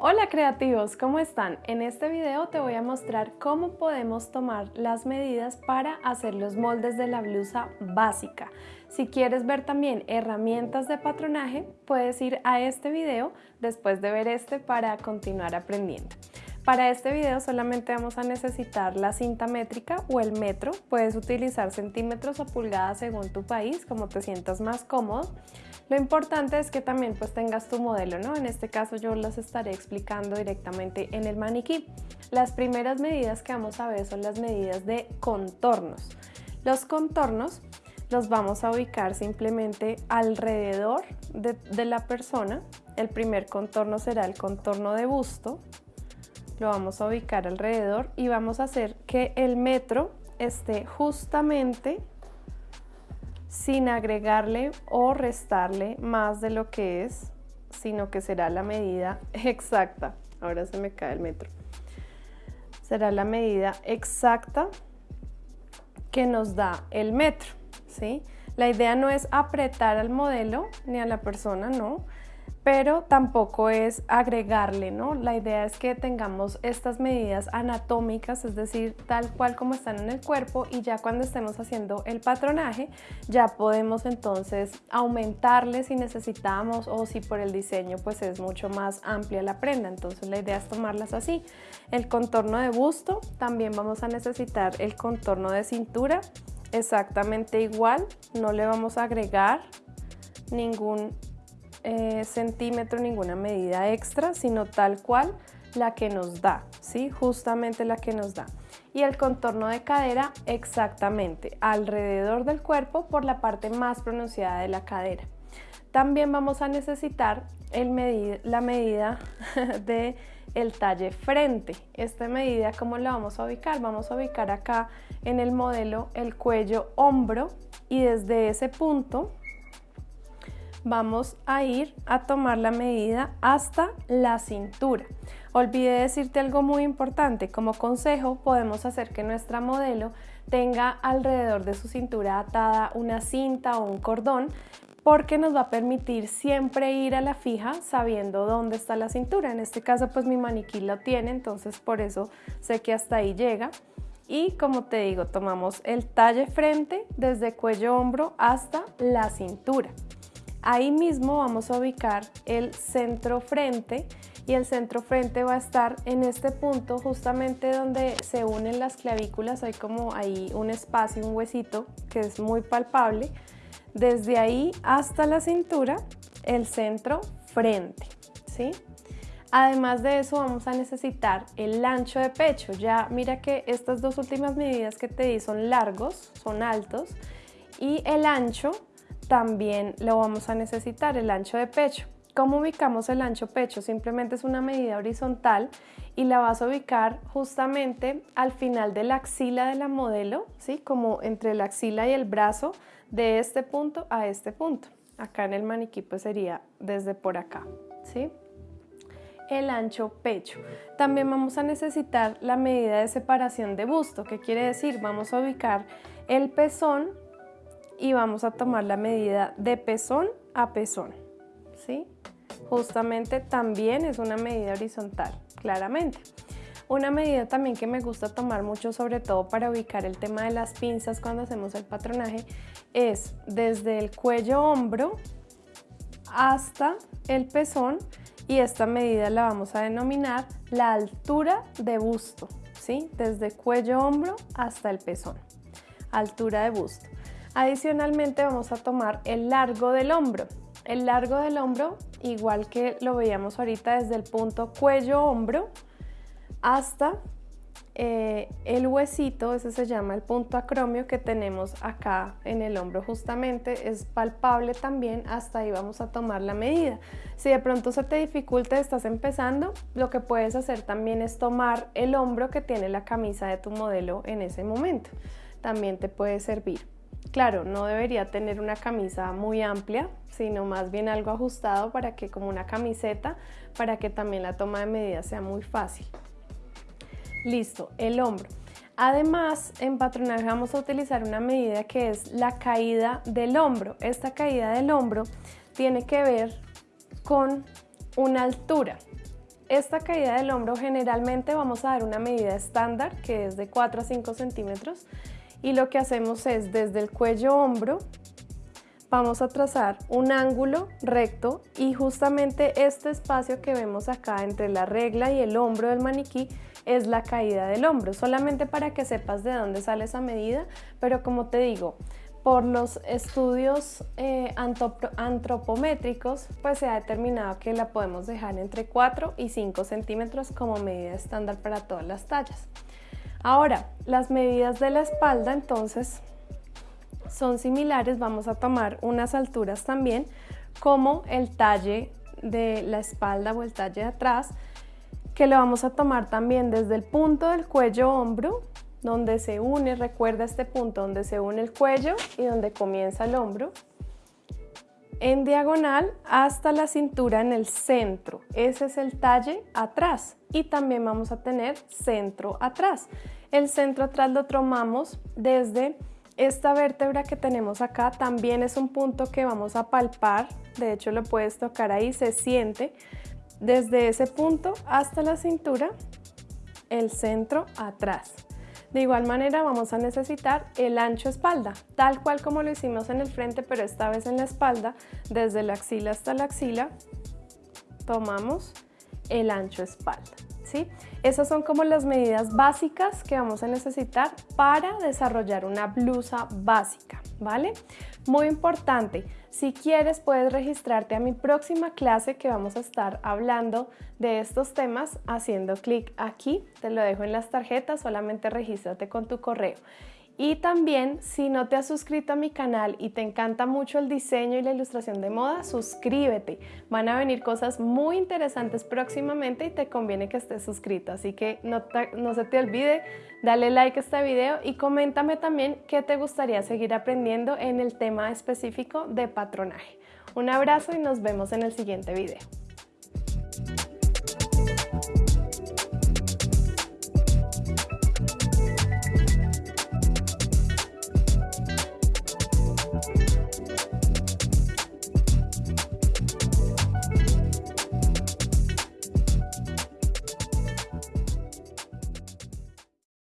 Hola creativos, ¿cómo están? En este video te voy a mostrar cómo podemos tomar las medidas para hacer los moldes de la blusa básica. Si quieres ver también herramientas de patronaje, puedes ir a este video después de ver este para continuar aprendiendo. Para este video solamente vamos a necesitar la cinta métrica o el metro. Puedes utilizar centímetros o pulgadas según tu país, como te sientas más cómodo. Lo importante es que también pues tengas tu modelo, ¿no? En este caso yo las estaré explicando directamente en el maniquí. Las primeras medidas que vamos a ver son las medidas de contornos. Los contornos los vamos a ubicar simplemente alrededor de, de la persona. El primer contorno será el contorno de busto. Lo vamos a ubicar alrededor y vamos a hacer que el metro esté justamente sin agregarle o restarle más de lo que es, sino que será la medida exacta. Ahora se me cae el metro. Será la medida exacta que nos da el metro, ¿sí? La idea no es apretar al modelo ni a la persona, no, pero tampoco es agregarle, ¿no? La idea es que tengamos estas medidas anatómicas, es decir, tal cual como están en el cuerpo y ya cuando estemos haciendo el patronaje ya podemos entonces aumentarle si necesitamos o si por el diseño pues es mucho más amplia la prenda, entonces la idea es tomarlas así. El contorno de busto, también vamos a necesitar el contorno de cintura, exactamente igual, no le vamos a agregar ningún eh, centímetro, ninguna medida extra, sino tal cual la que nos da, ¿sí? Justamente la que nos da. Y el contorno de cadera exactamente alrededor del cuerpo por la parte más pronunciada de la cadera. También vamos a necesitar el la medida de el talle frente. Esta medida, ¿cómo la vamos a ubicar? Vamos a ubicar acá en el modelo el cuello hombro y desde ese punto vamos a ir a tomar la medida hasta la cintura. Olvidé decirte algo muy importante, como consejo podemos hacer que nuestra modelo tenga alrededor de su cintura atada una cinta o un cordón porque nos va a permitir siempre ir a la fija sabiendo dónde está la cintura. En este caso pues mi maniquí lo tiene, entonces por eso sé que hasta ahí llega. Y como te digo, tomamos el talle frente desde cuello hombro hasta la cintura. Ahí mismo vamos a ubicar el centro frente y el centro frente va a estar en este punto justamente donde se unen las clavículas, hay como ahí un espacio, un huesito que es muy palpable. Desde ahí hasta la cintura, el centro frente, ¿sí? Además de eso vamos a necesitar el ancho de pecho. Ya mira que estas dos últimas medidas que te di son largos, son altos y el ancho también lo vamos a necesitar, el ancho de pecho. ¿Cómo ubicamos el ancho pecho? Simplemente es una medida horizontal y la vas a ubicar justamente al final de la axila de la modelo, ¿sí? Como entre la axila y el brazo de este punto a este punto. Acá en el maniquí pues sería desde por acá, ¿sí? el ancho pecho. También vamos a necesitar la medida de separación de busto, ¿qué quiere decir? Vamos a ubicar el pezón y vamos a tomar la medida de pezón a pezón, ¿sí? Justamente también es una medida horizontal, claramente. Una medida también que me gusta tomar mucho, sobre todo para ubicar el tema de las pinzas cuando hacemos el patronaje, es desde el cuello hombro hasta el pezón y esta medida la vamos a denominar la altura de busto, ¿sí? Desde cuello hombro hasta el pezón, altura de busto. Adicionalmente vamos a tomar el largo del hombro. El largo del hombro, igual que lo veíamos ahorita desde el punto cuello-hombro hasta eh, el huesito, ese se llama el punto acromio que tenemos acá en el hombro justamente, es palpable también, hasta ahí vamos a tomar la medida. Si de pronto se te dificulta, estás empezando, lo que puedes hacer también es tomar el hombro que tiene la camisa de tu modelo en ese momento, también te puede servir. Claro, no debería tener una camisa muy amplia, sino más bien algo ajustado para que como una camiseta, para que también la toma de medidas sea muy fácil. Listo, el hombro. Además, en patronaje vamos a utilizar una medida que es la caída del hombro. Esta caída del hombro tiene que ver con una altura. esta caída del hombro generalmente vamos a dar una medida estándar que es de 4 a 5 centímetros y lo que hacemos es desde el cuello hombro vamos a trazar un ángulo recto y justamente este espacio que vemos acá entre la regla y el hombro del maniquí es la caída del hombro, solamente para que sepas de dónde sale esa medida, pero como te digo, por los estudios eh, antropométricos, pues se ha determinado que la podemos dejar entre 4 y 5 centímetros como medida estándar para todas las tallas. Ahora, las medidas de la espalda entonces son similares, vamos a tomar unas alturas también como el talle de la espalda o el talle de atrás, que lo vamos a tomar también desde el punto del cuello hombro, donde se une, recuerda este punto donde se une el cuello y donde comienza el hombro, en diagonal hasta la cintura en el centro. Ese es el talle atrás y también vamos a tener centro atrás. El centro atrás lo tomamos desde esta vértebra que tenemos acá, también es un punto que vamos a palpar, de hecho lo puedes tocar ahí, se siente. Desde ese punto hasta la cintura, el centro atrás. De igual manera vamos a necesitar el ancho espalda, tal cual como lo hicimos en el frente, pero esta vez en la espalda, desde la axila hasta la axila, tomamos el ancho espalda. Esas son como las medidas básicas que vamos a necesitar para desarrollar una blusa básica, ¿vale? Muy importante, si quieres puedes registrarte a mi próxima clase que vamos a estar hablando de estos temas haciendo clic aquí, te lo dejo en las tarjetas, solamente regístrate con tu correo. Y también, si no te has suscrito a mi canal y te encanta mucho el diseño y la ilustración de moda, suscríbete. Van a venir cosas muy interesantes próximamente y te conviene que estés suscrito. Así que no, se te olvide, dale like a este video y coméntame también qué te gustaría seguir aprendiendo en el tema específico de patronaje. Un abrazo y nos vemos en el siguiente video.